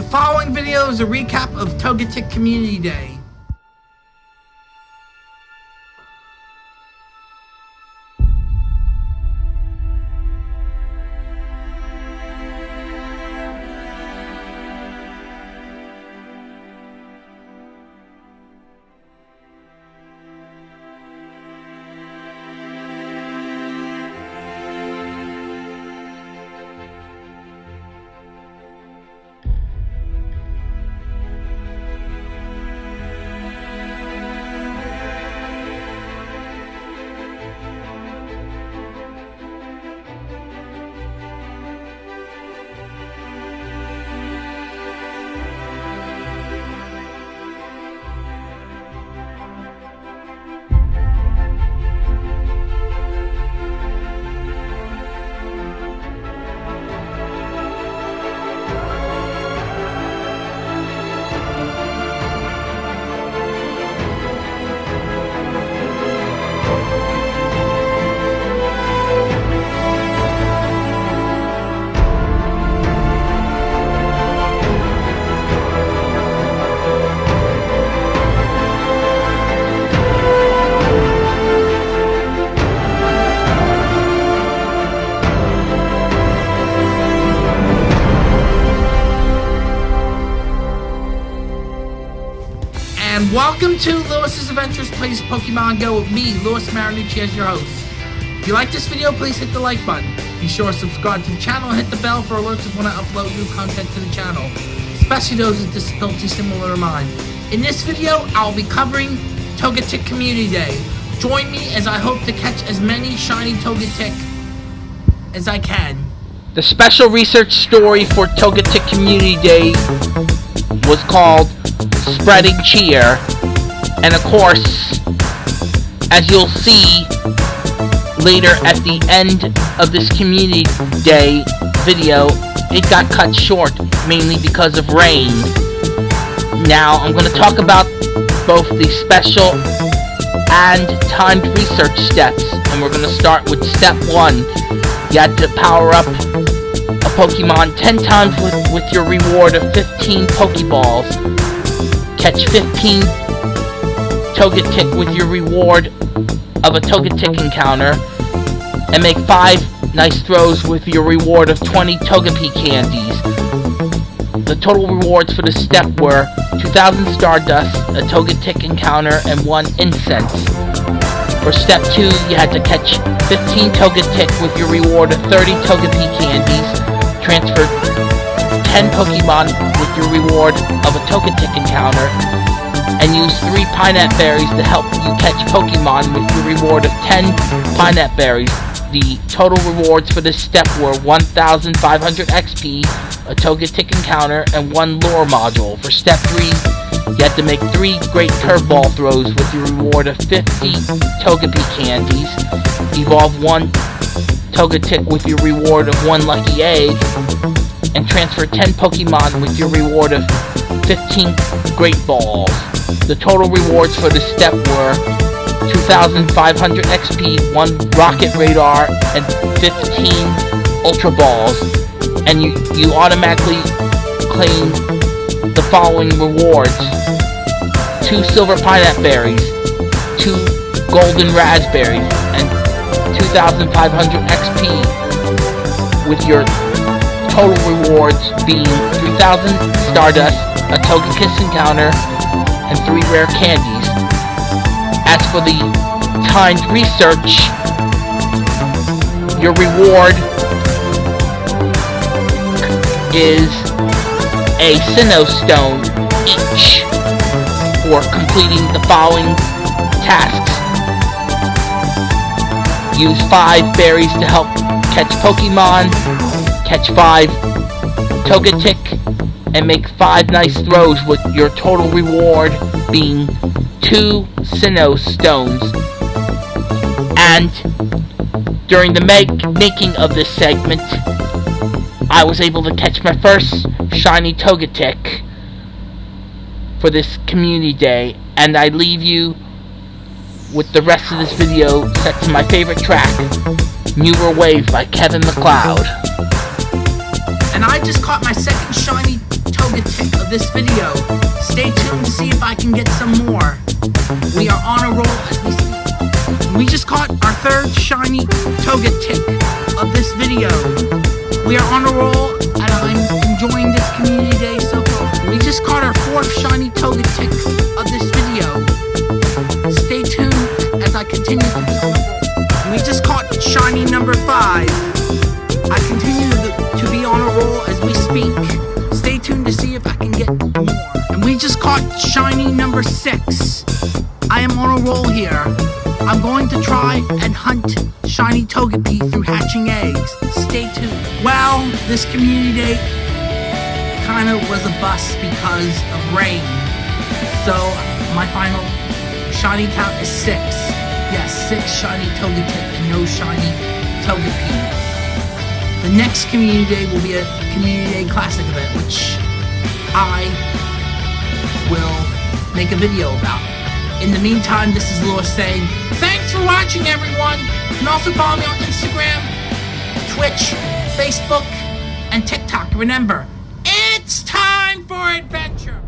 The following video is a recap of Togetic Community Day. Welcome to Lewis's Adventures Plays Pokemon Go with me, Lewis Marinucci, as your host. If you like this video, please hit the like button. Be sure to subscribe to the channel and hit the bell for alerts when I upload new content to the channel, especially those with disabilities similar to mine. In this video, I'll be covering Togetic Community Day. Join me as I hope to catch as many shiny Togetic as I can. The special research story for Togetic Community Day was called Spreading Cheer. And of course, as you'll see later at the end of this Community Day video, it got cut short mainly because of rain. Now, I'm going to talk about both the special and timed research steps. And we're going to start with step one. You had to power up Pokemon 10 times with, with your reward of 15 Pokeballs. Catch 15 Togetic with your reward of a Togetic encounter. And make 5 nice throws with your reward of 20 Togepi candies. The total rewards for this step were 2,000 Stardust, a Togetic encounter, and 1 Incense. For step 2, you had to catch 15 Togetic with your reward of 30 Togepi candies, transfer 10 Pokemon with your reward of a Togetic encounter, and use 3 Pinap Berries to help you catch Pokemon with your reward of 10 Pinap Berries. The total rewards for this step were 1,500 XP, a Togetic encounter, and 1 Lure Module. For step 3, you had to make 3 great curveball throws with your reward of 50 Togepi candies, evolve 1 Togetic with your reward of 1 lucky egg, and transfer 10 Pokemon with your reward of 15 Great Balls. The total rewards for this step were 2,500 XP, 1 Rocket Radar, and 15 Ultra Balls. And you, you automatically claim the following rewards. 2 Silver Pinap Berries, 2 Golden Raspberries, and 2,500 XP with your total rewards being 3,000 Stardust, a Togekiss encounter, and 3 rare candies. As for the timed research, your reward is a Sinnoh Stone each for completing the following tasks. Use 5 berries to help catch Pokemon, catch 5 Togetic, and make 5 nice throws with your total reward being 2 Sinnoh Stones. And during the make making of this segment, I was able to catch my first shiny Togetic for this community day, and I leave you with the rest of this video set to my favorite track, Newer Wave by Kevin MacLeod. And I just caught my second shiny Togetic of this video. Stay tuned to see if I can get some more. We are on a roll we. We just caught our third shiny Togetic of this video. We are on a roll and I'm enjoying this community day so far. We just caught our fourth shiny I continue. We just caught shiny number five. I continue to, to be on a roll as we speak. Stay tuned to see if I can get more. And we just caught shiny number six. I am on a roll here. I'm going to try and hunt shiny Togepi through hatching eggs. Stay tuned. Well, this community day kind of was a bust because of rain. So my final shiny count is six. Yes, six shiny Togetic and no shiny Togepi. The next community day will be a community day classic event, which I will make a video about. In the meantime, this is Lewis saying, thanks for watching everyone! You can also follow me on Instagram, Twitch, Facebook, and TikTok. Remember, it's time for adventure!